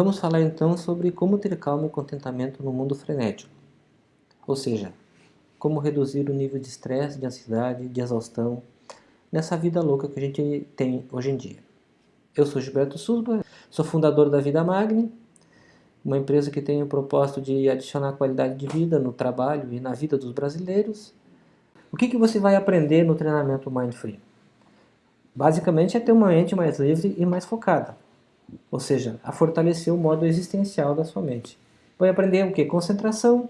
Vamos falar então sobre como ter calma e contentamento no mundo frenético. Ou seja, como reduzir o nível de estresse, de ansiedade, de exaustão nessa vida louca que a gente tem hoje em dia. Eu sou Gilberto Susba, sou fundador da Vida Magni, uma empresa que tem o propósito de adicionar qualidade de vida no trabalho e na vida dos brasileiros. O que, que você vai aprender no treinamento Mind Free? Basicamente é ter uma mente mais livre e mais focada, ou seja, a fortalecer o modo existencial da sua mente. Vai aprender o que? Concentração,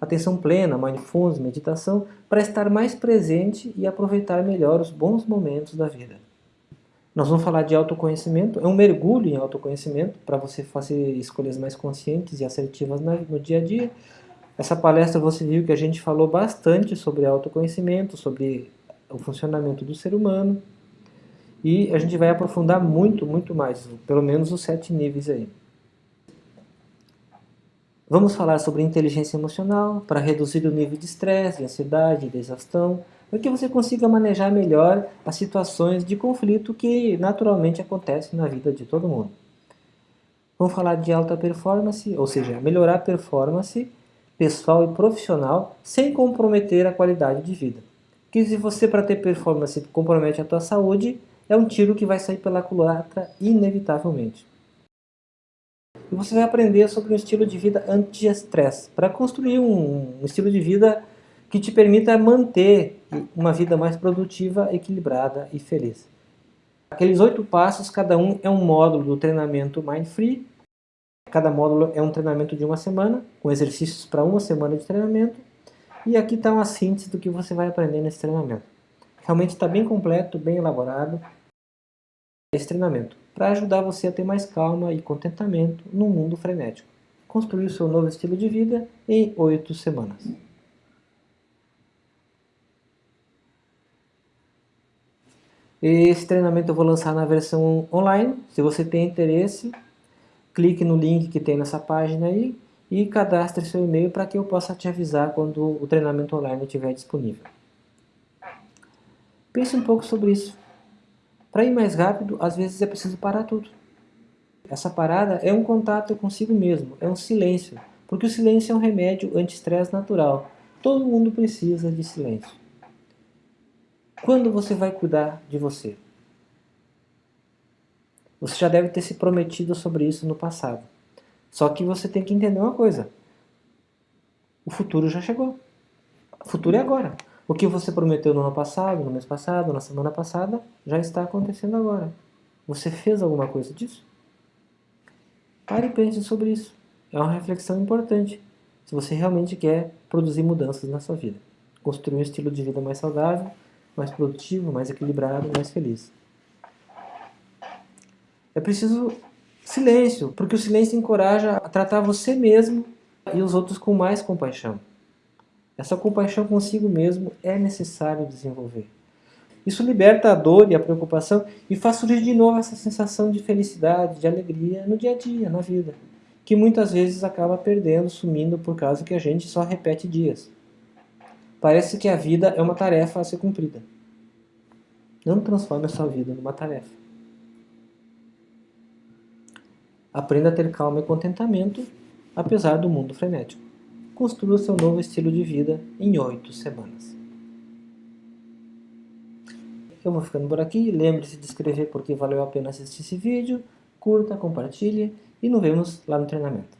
atenção plena, mindfulness, meditação, para estar mais presente e aproveitar melhor os bons momentos da vida. Nós vamos falar de autoconhecimento, é um mergulho em autoconhecimento para você fazer escolhas mais conscientes e assertivas no dia a dia. Essa palestra você viu que a gente falou bastante sobre autoconhecimento, sobre o funcionamento do ser humano, e a gente vai aprofundar muito, muito mais, pelo menos os sete níveis aí. Vamos falar sobre inteligência emocional para reduzir o nível de estresse, de ansiedade, de exaustão, para que você consiga manejar melhor as situações de conflito que naturalmente acontecem na vida de todo mundo. Vamos falar de alta performance, ou seja, melhorar a performance pessoal e profissional sem comprometer a qualidade de vida. Porque se você para ter performance compromete a tua saúde, é um tiro que vai sair pela culatra inevitavelmente. E você vai aprender sobre um estilo de vida anti-estresse, para construir um, um estilo de vida que te permita manter uma vida mais produtiva, equilibrada e feliz. Aqueles oito passos, cada um é um módulo do treinamento Mind Free. Cada módulo é um treinamento de uma semana, com exercícios para uma semana de treinamento. E aqui está uma síntese do que você vai aprender nesse treinamento. Realmente está bem completo, bem elaborado esse treinamento para ajudar você a ter mais calma e contentamento no mundo frenético. Construir o seu novo estilo de vida em oito semanas. Esse treinamento eu vou lançar na versão online. Se você tem interesse, clique no link que tem nessa página aí e cadastre seu e-mail para que eu possa te avisar quando o treinamento online estiver disponível. Pense um pouco sobre isso. Para ir mais rápido, às vezes é preciso parar tudo. Essa parada é um contato consigo mesmo, é um silêncio, porque o silêncio é um remédio anti-estresse natural. Todo mundo precisa de silêncio. Quando você vai cuidar de você? Você já deve ter se prometido sobre isso no passado. Só que você tem que entender uma coisa. O futuro já chegou. O futuro é agora. O que você prometeu no ano passado, no mês passado, na semana passada, já está acontecendo agora. Você fez alguma coisa disso? Pare e pense sobre isso. É uma reflexão importante. Se você realmente quer produzir mudanças na sua vida. Construir um estilo de vida mais saudável, mais produtivo, mais equilibrado, mais feliz. É preciso silêncio, porque o silêncio encoraja a tratar você mesmo e os outros com mais compaixão. Essa compaixão consigo mesmo é necessário desenvolver. Isso liberta a dor e a preocupação e faz surgir de novo essa sensação de felicidade, de alegria no dia a dia, na vida, que muitas vezes acaba perdendo, sumindo por causa que a gente só repete dias. Parece que a vida é uma tarefa a ser cumprida. Não transforme a sua vida numa tarefa. Aprenda a ter calma e contentamento, apesar do mundo frenético construa seu novo estilo de vida em oito semanas. Eu vou ficando por aqui, lembre-se de inscrever porque valeu a pena assistir esse vídeo, curta, compartilhe e nos vemos lá no treinamento.